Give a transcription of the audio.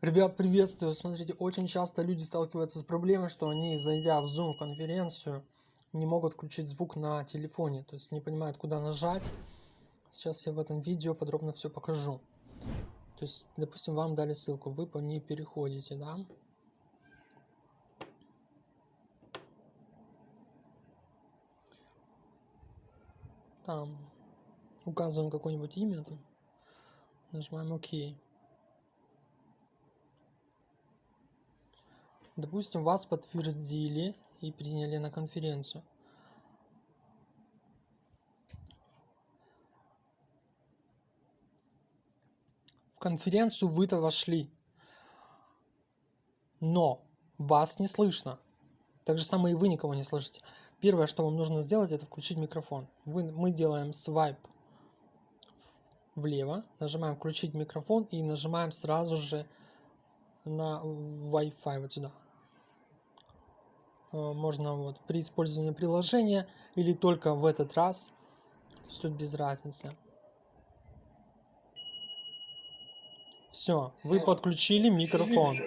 Ребят, приветствую! Смотрите, очень часто люди сталкиваются с проблемой, что они, зайдя в Zoom конференцию, не могут включить звук на телефоне, то есть не понимают, куда нажать. Сейчас я в этом видео подробно все покажу. То есть, допустим, вам дали ссылку, вы по ней переходите, да? Там указываем какое-нибудь имя, там, нажимаем ОК. Допустим, вас подтвердили и приняли на конференцию. В конференцию вы-то вошли, но вас не слышно. Так же самое и вы никого не слышите. Первое, что вам нужно сделать, это включить микрофон. Вы, мы делаем свайп влево, нажимаем включить микрофон и нажимаем сразу же на Wi-Fi вот сюда. Э, можно вот при использовании приложения или только в этот раз. Тут без разницы. Все, вы подключили микрофон.